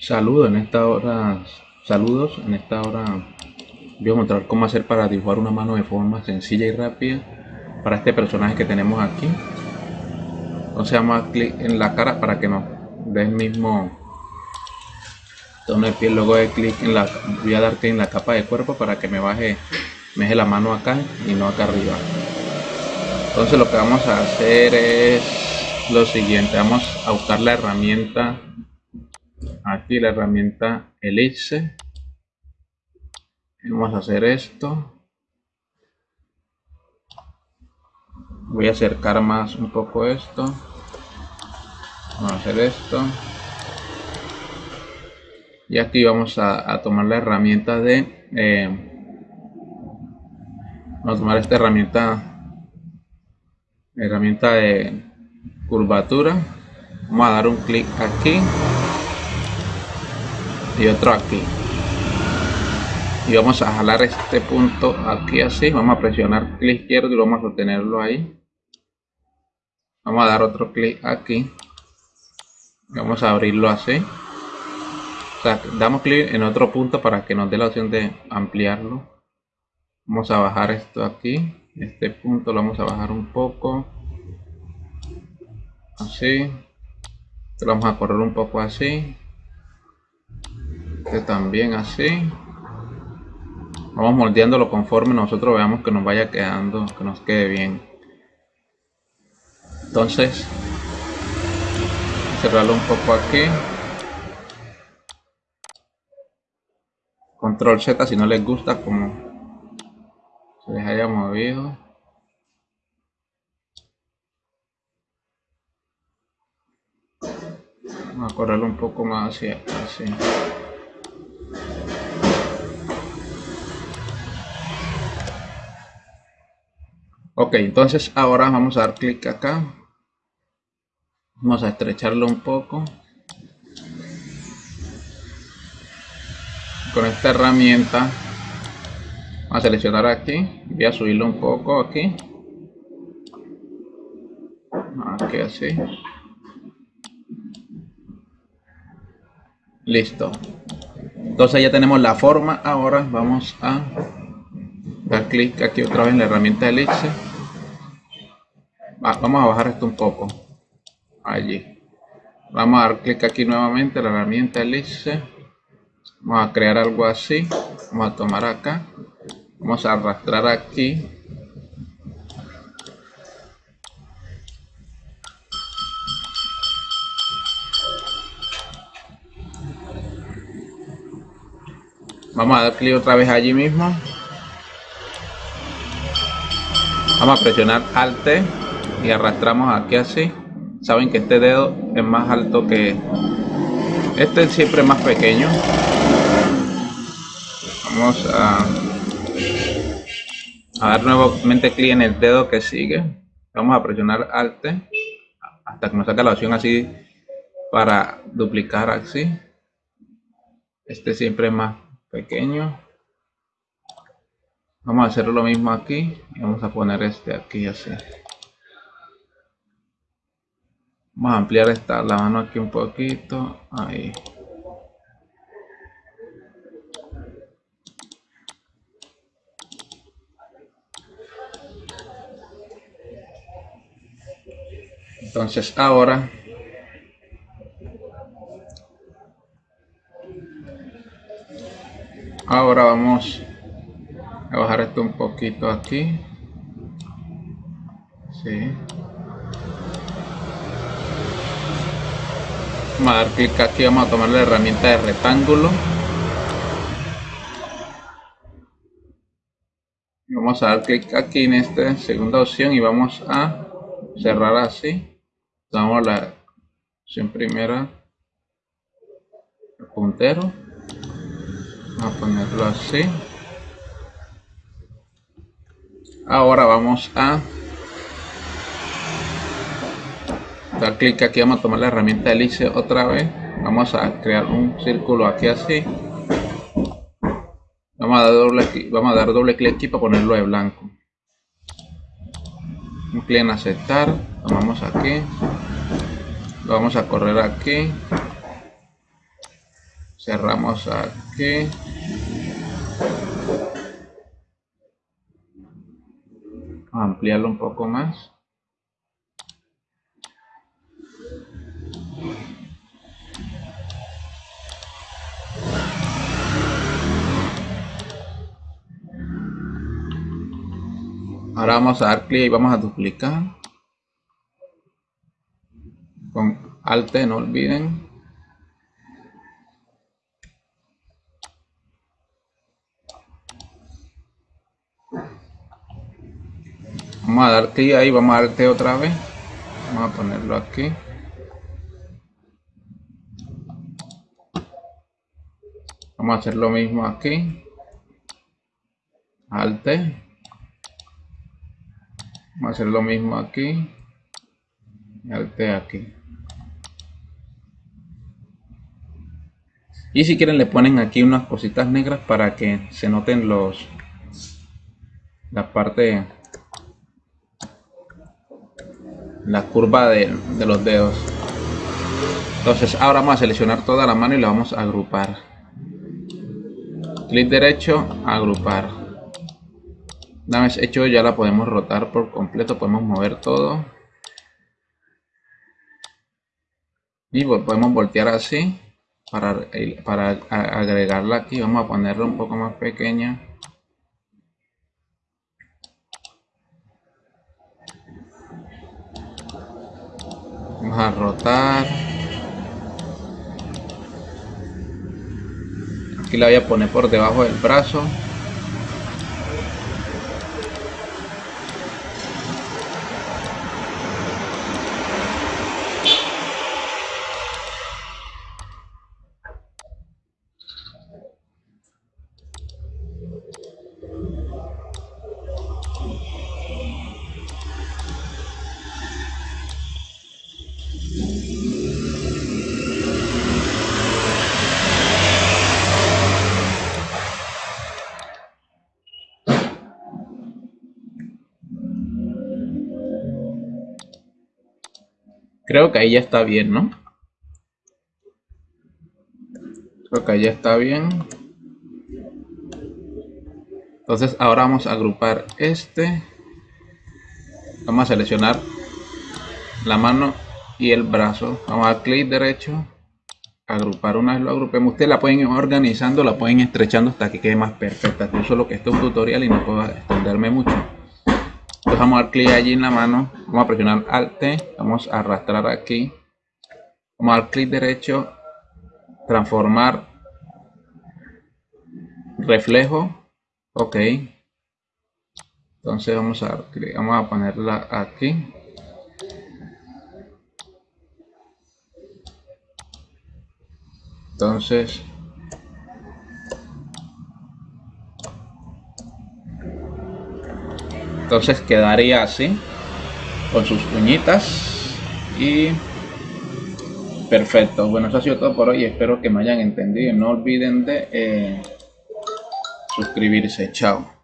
Saludos en esta hora, saludos en esta hora voy a mostrar cómo hacer para dibujar una mano de forma sencilla y rápida para este personaje que tenemos aquí. Entonces vamos a clic en la cara para que nos dé el mismo tono de piel. Luego de clic en la, voy a dar clic en la capa de cuerpo para que me baje, me deje la mano acá y no acá arriba. Entonces lo que vamos a hacer es lo siguiente, vamos a buscar la herramienta aquí la herramienta elipse. Vamos a hacer esto. Voy a acercar más un poco esto. Vamos a hacer esto. Y aquí vamos a, tomar la herramienta de eh, vamos a tomar esta herramienta herramienta de curvatura. Vamos a dar un clic aquí y otro aquí. Y vamos a jalar este punto aquí así vamos a presionar clic izquierdo y vamos a sostenerlo ahí. Vamos a dar otro clic aquí vamos a abrirlo así. Damos clic en otro punto para que nos dé la opción de ampliarlo. Vamos a bajar esto aquí este punto lo vamos a bajar un poco. Así lo vamos a correr un poco así este también así. Vamos moldeándolo conforme nosotros veamos que nos vaya quedando que nos quede bien. Entonces cerrarlo un poco aquí. Control z si no les gusta como se les haya movido. Vamos a correrlo un poco más hacia así ok entonces ahora vamos a dar clic acá. Vamos a estrecharlo un poco. Con esta herramienta a seleccionar aquí. Voy a subirlo un poco aquí. Aquí así. Listo. Entonces ya tenemos la forma. Ahora vamos a dar clic aquí otra vez en la herramienta elipse vamos a bajar esto un poco. Allí. Vamos a dar clic aquí nuevamente la herramienta elipse vamos a crear algo así. Vamos a tomar acá. Vamos a arrastrar aquí. Vamos a dar clic otra vez allí mismo. Vamos a presionar alt y arrastramos aquí así. Saben que este dedo es más alto que este siempre es más pequeño. Vamos a, a dar nuevamente clic en el dedo que sigue. Vamos a presionar alt hasta que nos saque la opción así para duplicar así. Este siempre más pequeño. Vamos a hacer lo mismo aquí. Vamos a poner este aquí así Vamos a ampliar esta, la mano aquí un poquito. Ahí. Entonces ahora ahora vamos a bajar esto un poquito aquí. Sí. Vamos a dar clic aquí vamos a tomar la herramienta de rectángulo vamos a dar clic aquí en esta segunda opción y vamos a cerrar así. Damos la opción primera el puntero. Vamos a ponerlo así. Ahora vamos a dar clic aquí vamos a tomar la herramienta elipse otra vez. Vamos a crear un círculo aquí así. Vamos a dar doble vamos a dar doble clic aquí para ponerlo de blanco. Un clic en aceptar tomamos aquí. Lo vamos a correr aquí. Cerramos aquí. Ampliarlo un poco más ahora vamos a dar clic y vamos a duplicar. Con alt no olviden. Vamos a dar clic ahí vamos a dar clic otra vez. Vamos a ponerlo aquí. Vamos a hacer lo mismo aquí. Alt vamos a hacer lo mismo aquí. Y alt aquí. Y si quieren le ponen aquí unas cositas negras para que se noten los la parte la curva de, los dedos. Entonces ahora vamos a seleccionar toda la mano y la vamos a agrupar. Clic derecho agrupar vez hecho ya la podemos rotar por completo podemos mover todo. Y podemos voltear así para, para agregarla aquí. Vamos a ponerla un poco más pequeña. Vamos a rotar. Aquí la voy a poner por debajo del brazo Creo que ahí ya está bien, ¿no? Creo que ahí ya está bien. Entonces ahora vamos a agrupar este. Vamos a seleccionar la mano y el brazo. Vamos a clic derecho. Agrupar una vez lo agrupemos. Ustedes la pueden ir organizando, la pueden estrechando hasta que quede más perfecta. Yo solo que esto es un tutorial y no puedo extenderme mucho vamos a dar clic allí en la mano vamos a presionar alt vamos a arrastrar aquí. Vamos a dar clic derecho transformar reflejo ok. Entonces vamos a vamos a ponerla aquí. Entonces entonces quedaría así con sus uñitas y perfecto. Bueno eso ha sido todo por hoy. Espero que me hayan entendido. No olviden de eh, suscribirse. Chao